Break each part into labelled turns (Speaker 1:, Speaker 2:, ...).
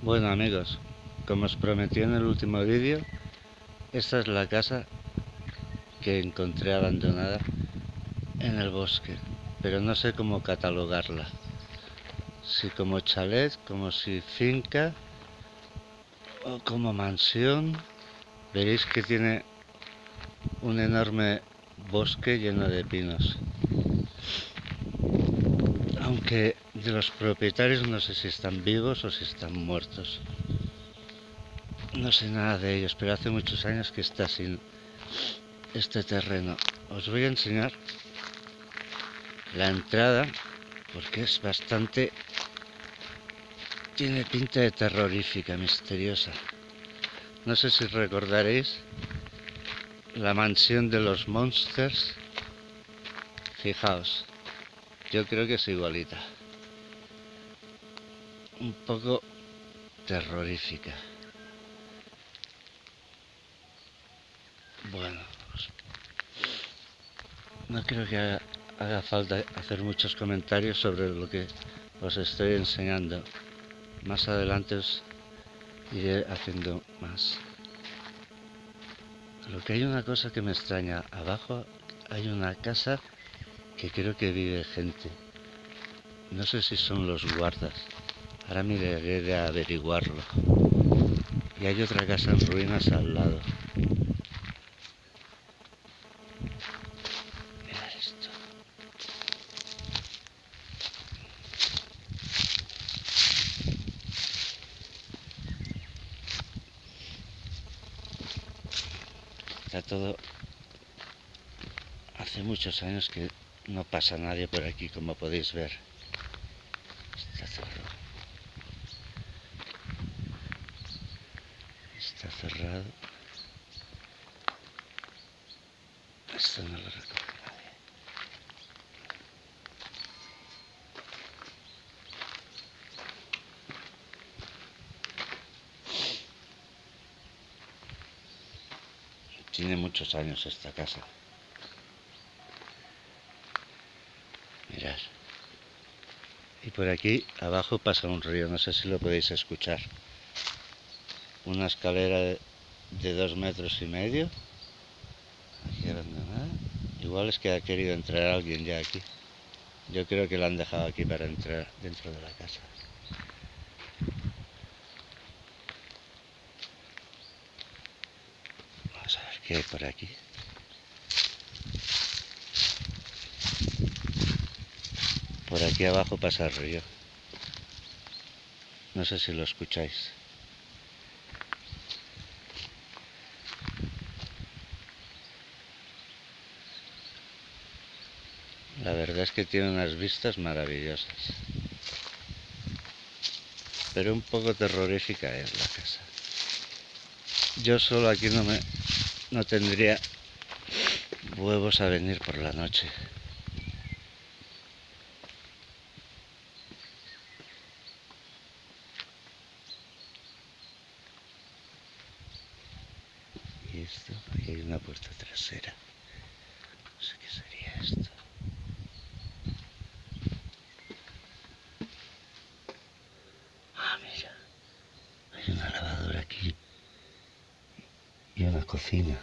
Speaker 1: Bueno amigos, como os prometí en el último vídeo, esta es la casa que encontré abandonada en el bosque, pero no sé cómo catalogarla. Si como chalet, como si finca o como mansión. Veréis que tiene un enorme bosque lleno de pinos. Aunque de los propietarios no sé si están vivos o si están muertos. No sé nada de ellos, pero hace muchos años que está sin este terreno. Os voy a enseñar la entrada porque es bastante... Tiene pinta de terrorífica, misteriosa. No sé si recordaréis la mansión de los monsters. Fijaos, yo creo que es igualita. Un poco terrorífica. Bueno, no creo que haga, falta hacer muchos comentarios sobre lo que os estoy enseñando. Más adelante os iré haciendo más. Lo que hay una cosa que me extraña. Abajo hay una casa que creo que vive gente. No sé si son los guardas. Ahora miraré de averiguarlo. Y hay otra casa en ruinas al lado. Mirad esto. Está todo... Hace muchos años que no pasa nadie por aquí, como podéis ver. Está cerrado. Está cerrado. Esto no lo recoge nadie. Tiene muchos años esta casa. Y por aquí abajo pasa un río, no sé si lo podéis escuchar. Una escalera de, dos metros y medio. Aquí. Igual es que ha querido entrar alguien ya aquí. Yo creo que la han dejado aquí para entrar dentro de la casa. Vamos a ver qué hay por aquí. Por aquí abajo pasa el río. No sé si lo escucháis. La verdad es que tiene unas vistas maravillosas. Pero un poco terrorífica es la casa. Yo solo aquí no me no tendría huevos a venir por la noche. Esto, aquí hay una puerta trasera. No sé qué sería esto. Ah, mira. Hay una lavadora aquí. Y una cocina.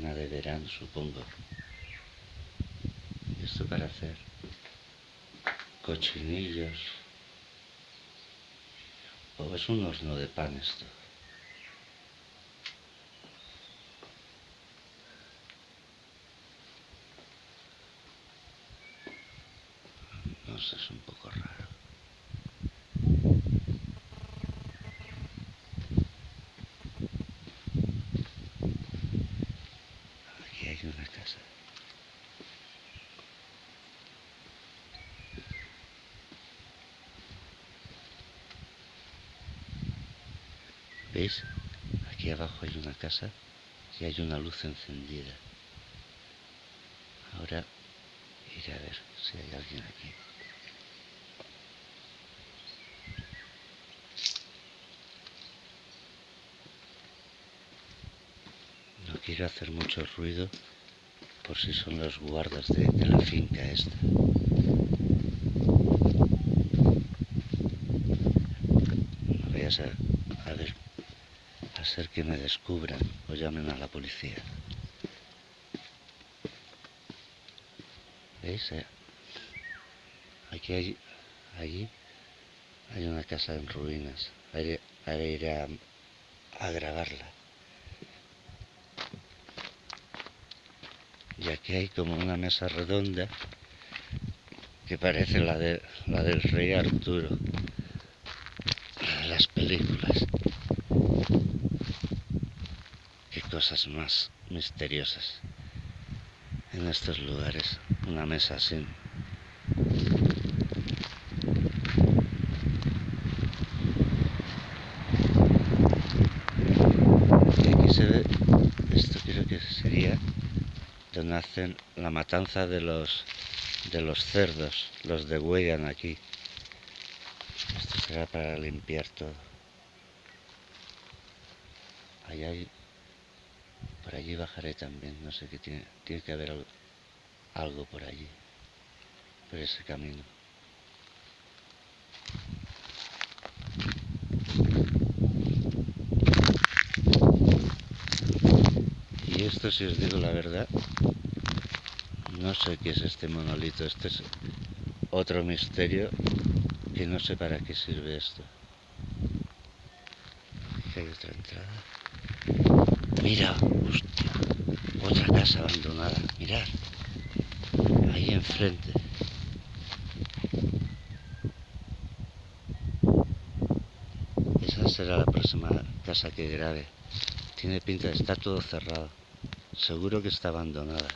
Speaker 1: De verano, supongo. esto para hacer cochinillos. O es un horno de pan esto. No sé, es un poco raro. Una casa. ¿Veis? Aquí Aquí abajo hay una casa y hay una luz encendida. Ahora iré a ver si hay alguien aquí. No quiero hacer mucho ruido por si son los guardas de, la finca esta. No vayas a, a ver, a ser que me descubran o llamen a la policía. ¿Veis? Eh, Aquí hay, allí hay una casa en ruinas. Haré, haré ir a, a grabarla. Y aquí hay como una mesa redonda que parece la, de, la del rey Arturo. Las películas. Qué cosas más misteriosas en estos lugares. Una mesa así. Y aquí se ve, esto creo que sería donde hacen la matanza de los de los cerdos, los degüellan aquí. Esto será para limpiar todo. Ahí hay, por allí bajaré también, no sé qué tiene, tiene que haber algo, algo por allí, por ese camino. Y esto, si os digo la verdad, no sé qué es este monolito. Este es otro misterio que no sé para qué sirve esto. Hay otra entrada. Mira, otra casa abandonada. Mirad, ahí enfrente. Esa será la próxima casa que grabe. Tiene pinta, está todo cerrado. Seguro que está abandonada.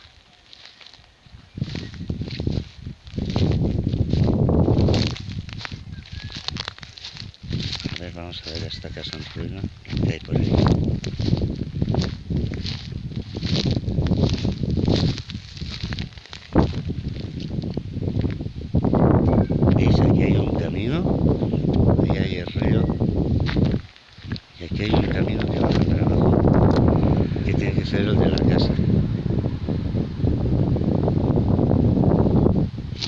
Speaker 1: A ver, vamos a ver esta casa en ruina. ¿Qué hay por ahí? ¿Veis? Aquí hay un camino. Ahí hay el río. Y aquí hay un camino que baja para abajo. Que tiene que ser el de la casa.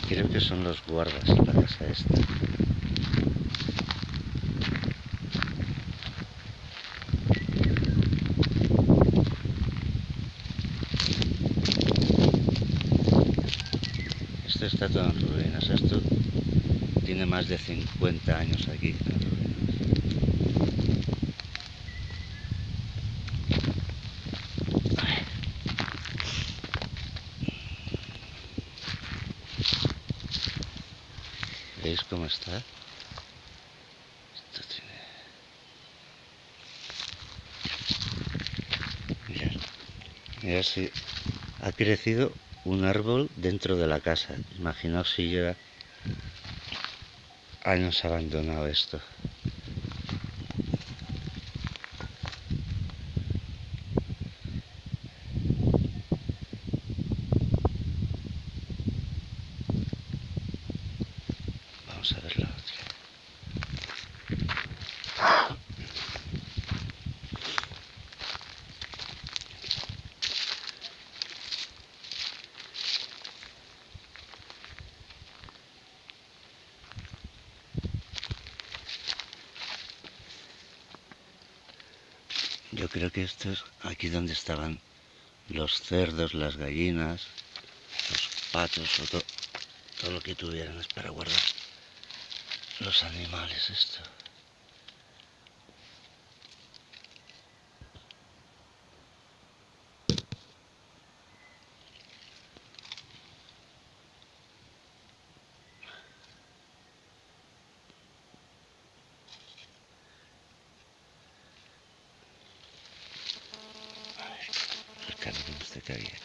Speaker 1: Creo que son los guardas la casa esta. Esto está todo en ruinas. Esto tiene más de 50 años aquí. ¿Veis cómo está? Esto tiene... Mirad. Mirad si ha crecido un árbol dentro de la casa. Imaginaos si lleva años abandonado esto. Vamos a ver la otra. Yo creo que esto es aquí donde estaban los cerdos, las gallinas, los patos o to- todo lo que tuvieran es para guardar los animales esto. El camino este que había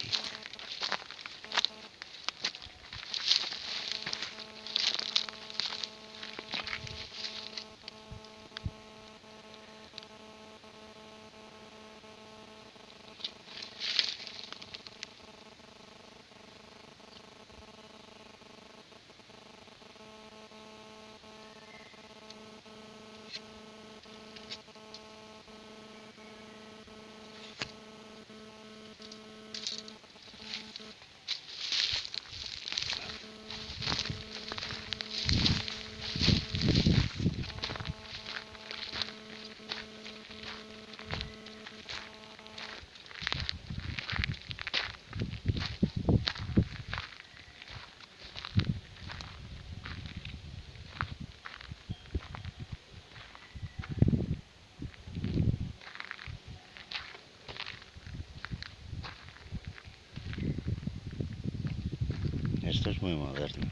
Speaker 1: esto es muy moderno.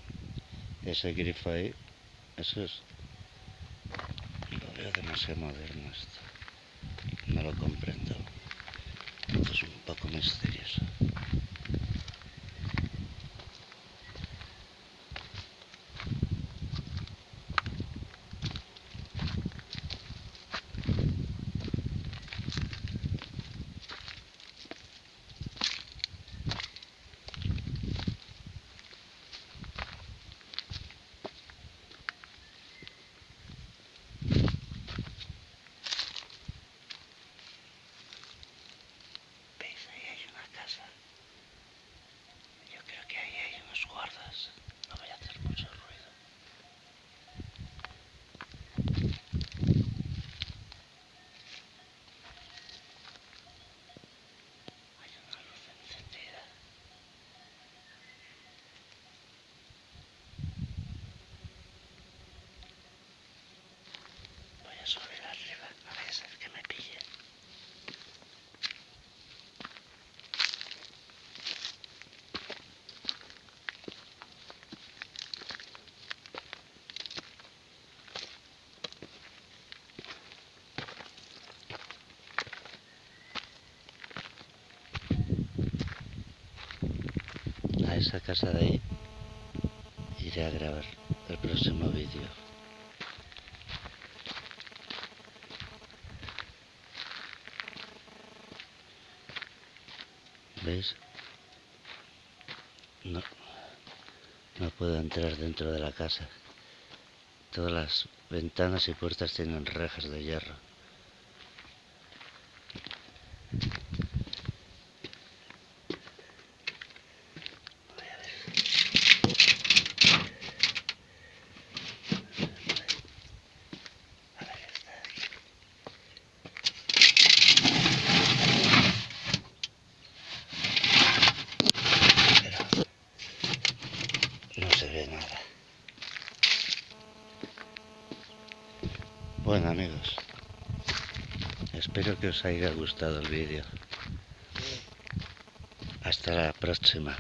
Speaker 1: Ese grifo ahí, eso es... Lo veo demasiado moderno esto. No lo comprendo. Esto es un poco misterioso. Esa casa de ahí iré a grabar el próximo vídeo. ¿Veis? No, no puedo entrar dentro de la casa. Todas las ventanas y puertas tienen rejas de hierro. Bueno amigos, espero que os haya gustado el vídeo. Hasta la próxima.